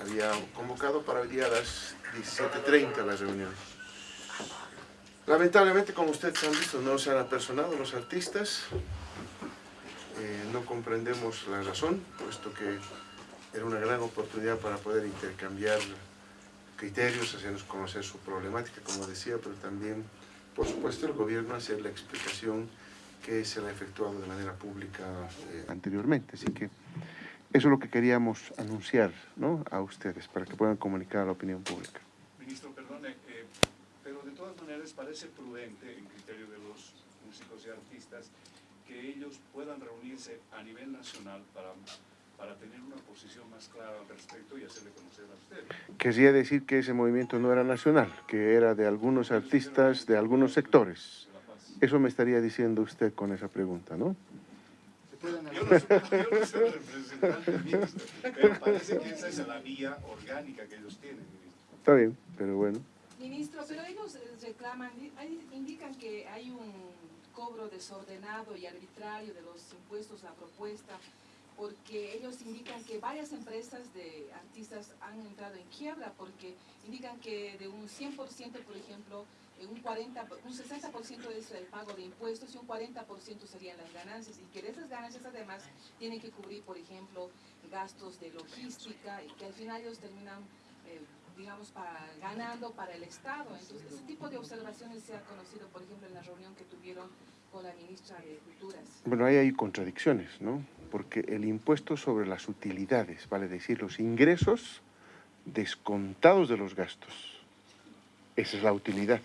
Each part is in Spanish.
había convocado para hoy a las 17.30 la reunión. Lamentablemente, como ustedes han visto, no se han apersonado los artistas. Eh, no comprendemos la razón, puesto que era una gran oportunidad para poder intercambiar criterios, hacernos conocer su problemática, como decía, pero también, por supuesto, el gobierno hacer la explicación que se la ha efectuado de manera pública eh, anteriormente. Así que eso es lo que queríamos anunciar ¿no? a ustedes, para que puedan comunicar a la opinión pública. Ministro, perdone, eh, pero de todas maneras parece prudente, en criterio de los músicos y artistas, que ellos puedan reunirse a nivel nacional para, para tener una posición más clara al respecto y hacerle conocer a usted. Quería decir que ese movimiento no era nacional, que era de algunos artistas, de algunos sectores. Eso me estaría diciendo usted con esa pregunta, ¿no? Yo no, soy, yo no soy representante, ministro, pero parece que esa es la vía orgánica que ellos tienen, ministro. Está bien, pero bueno. Ministro, pero ellos eh, reclaman, indican que hay un cobro desordenado y arbitrario de los impuestos a propuesta, porque ellos indican que varias empresas de artistas han entrado en quiebra, porque indican que de un 100%, por ejemplo, un, 40, un 60% es el pago de impuestos y un 40% serían las ganancias, y que de esas ganancias además tienen que cubrir, por ejemplo, gastos de logística, y que al final ellos terminan eh, digamos, ganando para el Estado. Entonces, ese tipo de observaciones se ha conocido, por ejemplo, en la reunión que tuvieron con la ministra de Culturas. Bueno, ahí hay contradicciones, ¿no? Porque el impuesto sobre las utilidades, vale decir, los ingresos descontados de los gastos. Esa es la utilidad.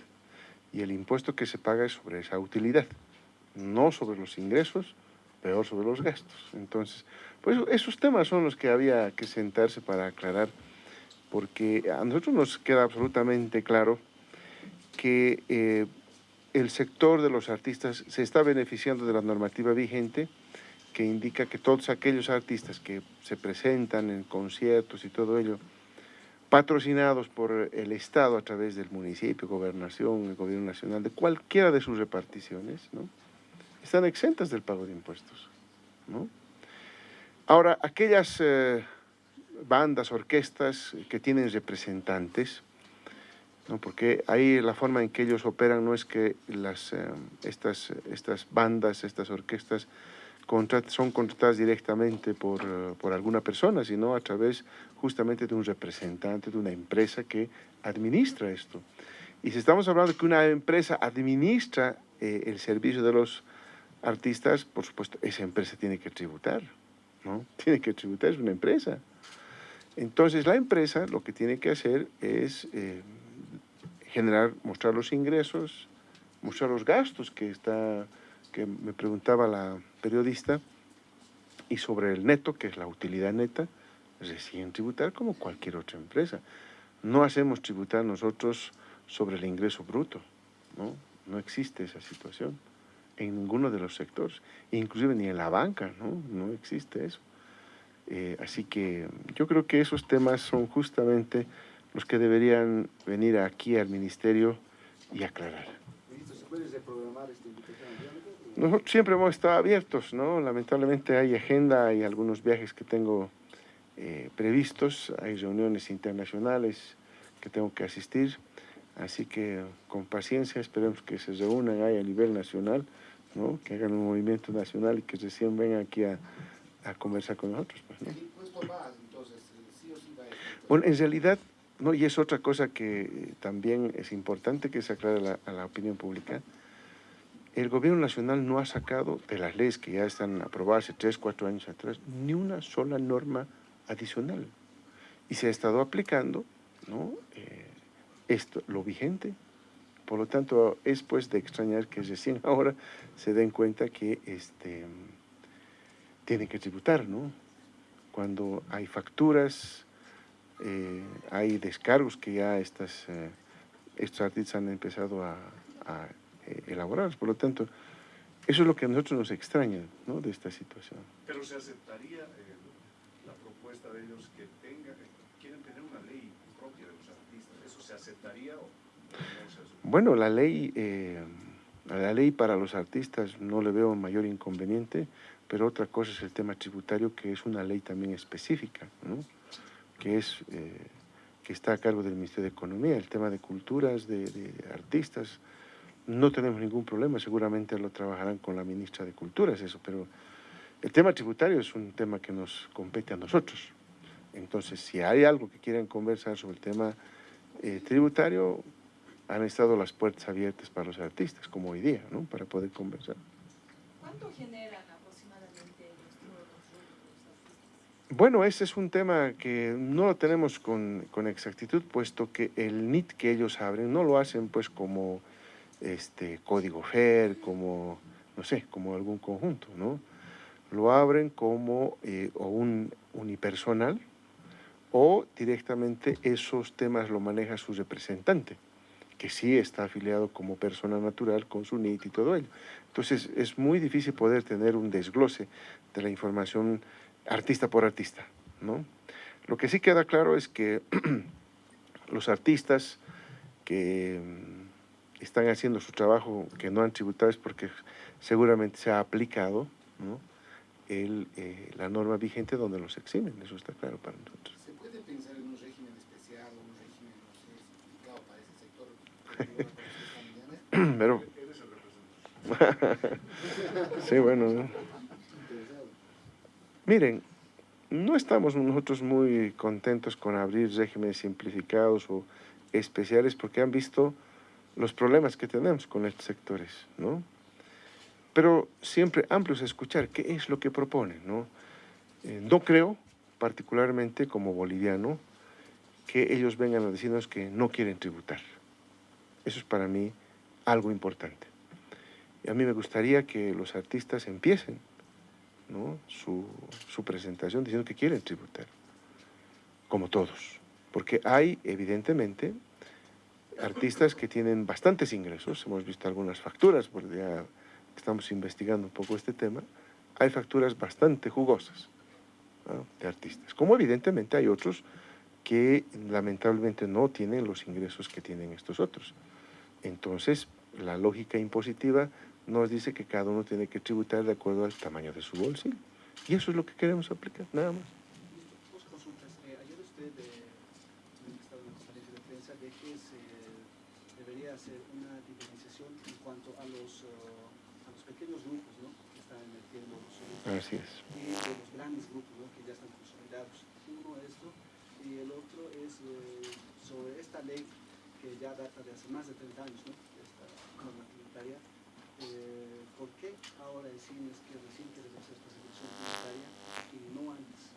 Y el impuesto que se paga es sobre esa utilidad, no sobre los ingresos, peor sobre los gastos. Entonces, pues esos temas son los que había que sentarse para aclarar, porque a nosotros nos queda absolutamente claro que eh, el sector de los artistas se está beneficiando de la normativa vigente que indica que todos aquellos artistas que se presentan en conciertos y todo ello, patrocinados por el Estado a través del municipio, gobernación, el gobierno nacional, de cualquiera de sus reparticiones, ¿no? están exentas del pago de impuestos. ¿no? Ahora, aquellas eh, bandas, orquestas que tienen representantes, ¿no? porque ahí la forma en que ellos operan no es que las, eh, estas, estas bandas, estas orquestas son contratadas directamente por, uh, por, alguna persona, sino a través justamente de un representante, de una empresa que administra esto. Y si estamos hablando que una empresa administra eh, el servicio de los artistas, por supuesto, esa empresa tiene que tributar, ¿no? Tiene que tributar, es una empresa. Entonces, la empresa lo que tiene que hacer es eh, generar, mostrar los ingresos, mostrar los gastos que está que me preguntaba la periodista, y sobre el neto, que es la utilidad neta, recién tributar como cualquier otra empresa. No hacemos tributar nosotros sobre el ingreso bruto, ¿no? No existe esa situación en ninguno de los sectores, inclusive ni en la banca, ¿no? No existe eso. Eh, así que yo creo que esos temas son justamente los que deberían venir aquí al Ministerio y aclarar. ¿se puede reprogramar esta invitación? Nosotros siempre hemos estado abiertos, ¿no? Lamentablemente hay agenda y algunos viajes que tengo eh, previstos, hay reuniones internacionales que tengo que asistir, así que con paciencia esperemos que se reúnan ahí a nivel nacional, ¿no? Que hagan un movimiento nacional y que recién vengan aquí a, a conversar con nosotros. Pues, ¿no? Sí va. Bueno, en realidad, no, y es otra cosa que también es importante que se aclare a la, a la opinión pública, el gobierno nacional no ha sacado de las leyes que ya están aprobadas tres, cuatro años atrás, ni una sola norma adicional. Y se ha estado aplicando eh, esto, lo vigente. Por lo tanto, es pues de extrañar que recién ahora se den cuenta que este, tienen que tributar, ¿no? Cuando hay facturas, eh, hay descargos que ya estas, eh, estos artistas han empezado a eh, elaborados. Por lo tanto, eso es lo que a nosotros nos extraña ¿no? de esta situación. Pero se aceptaría eh, la propuesta de ellos que tenga, quieren tener una ley propia de los artistas. ¿Eso se aceptaría o no se? Bueno, la ley, eh, la ley para los artistas no le veo mayor inconveniente, pero otra cosa es el tema tributario, que es una ley también específica. ¿no? que, es, eh, que está a cargo del Ministerio de Economía, el tema de culturas, de, de, artistas. No tenemos ningún problema, seguramente lo trabajarán con la ministra de Culturas, eso, pero el tema tributario es un tema que nos compete a nosotros. Entonces, si hay algo que quieran conversar sobre el tema eh, tributario, han estado las puertas abiertas para los artistas, como hoy día, ¿no? para poder conversar. ¿Cuánto generan aproximadamente los? Bueno, ese es un tema que no lo tenemos con, con, exactitud, puesto que el NIT que ellos abren no lo hacen pues como este, código FER, como, no sé, como algún conjunto, ¿no? Lo abren como eh, o un unipersonal o directamente esos temas lo maneja su representante que sí está afiliado como persona natural con su NIT y todo ello. Entonces es muy difícil poder tener un desglose de la información artista por artista, ¿no? Lo que sí queda claro es que los artistas que están haciendo su trabajo que no han tributado es porque seguramente se ha aplicado ¿no? El, eh, la norma vigente donde los eximen, eso está claro para nosotros. ¿Se puede pensar en un régimen especial o un régimen, no sé, para ese sector? Pero... sí, bueno. ¿no? Miren, no estamos nosotros muy contentos con abrir regímenes simplificados o especiales porque han visto los problemas que tenemos con estos sectores, ¿no? Pero siempre amplio es escuchar qué es lo que proponen, ¿no? Eh, no creo, particularmente como boliviano, que ellos vengan a decirnos que no quieren tributar. Eso es para mí algo importante. Y a mí me gustaría que los artistas empiecen ¿no? su, su presentación diciendo que quieren tributar, como todos. Porque hay, evidentemente, artistas que tienen bastantes ingresos, hemos visto algunas facturas, porque ya estamos investigando un poco este tema, hay facturas bastante jugosas de artistas, como evidentemente hay otros que lamentablemente no tienen los ingresos que tienen estos otros. Entonces, la lógica impositiva nos dice que cada uno tiene que tributar de acuerdo al tamaño de su bolsillo. Y eso es lo que queremos aplicar, nada más. Dos consultas. Eh, ayer usted, eh, en estado en conferencia de que se debería hacer una diferenciación en cuanto a los, uh, a los pequeños grupos ¿no? que están los Así es. y de los grandes grupos ¿no? que ya están consolidados. Uno esto, y el otro es eh, sobre esta ley que ya data de hace más de 30 años, ¿no? esta norma tributaria. Eh, ¿Por qué ahora decimos que recién queremos hacer esta tributaria y no antes?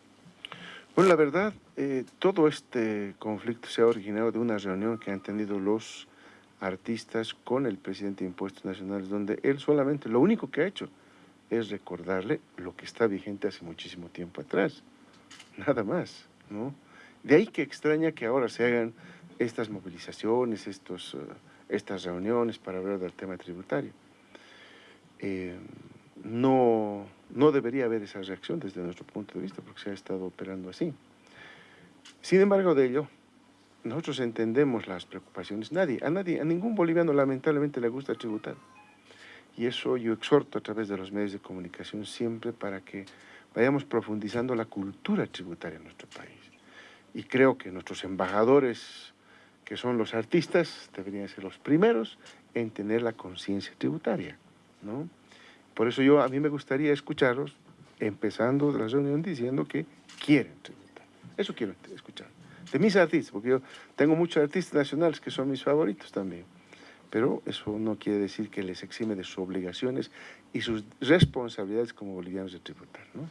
Bueno, la verdad, eh, todo este conflicto se ha originado de una reunión que han tenido los artistas con el presidente de Impuestos Nacionales, donde él solamente, lo único que ha hecho es recordarle lo que está vigente hace muchísimo tiempo atrás, nada más, ¿no? De ahí que extraña que ahora se hagan estas movilizaciones, estos, uh, estas reuniones para hablar del tema tributario. Eh, no, no debería haber esa reacción desde nuestro punto de vista porque se ha estado operando así. Sin embargo de ello, nosotros entendemos las preocupaciones. Nadie, a nadie, a ningún boliviano lamentablemente le gusta tributar. Y eso yo exhorto a través de los medios de comunicación siempre para que vayamos profundizando la cultura tributaria en nuestro país. Y creo que nuestros embajadores, que son los artistas, deberían ser los primeros en tener la conciencia tributaria, ¿no? Por eso yo, a mí me gustaría escucharlos, empezando la reunión diciendo que quieren tributar. Eso quiero escuchar. De mis artistas, porque yo tengo muchos artistas nacionales que son mis favoritos también. Pero eso no quiere decir que les exime de sus obligaciones y sus responsabilidades como bolivianos de tributar, ¿no?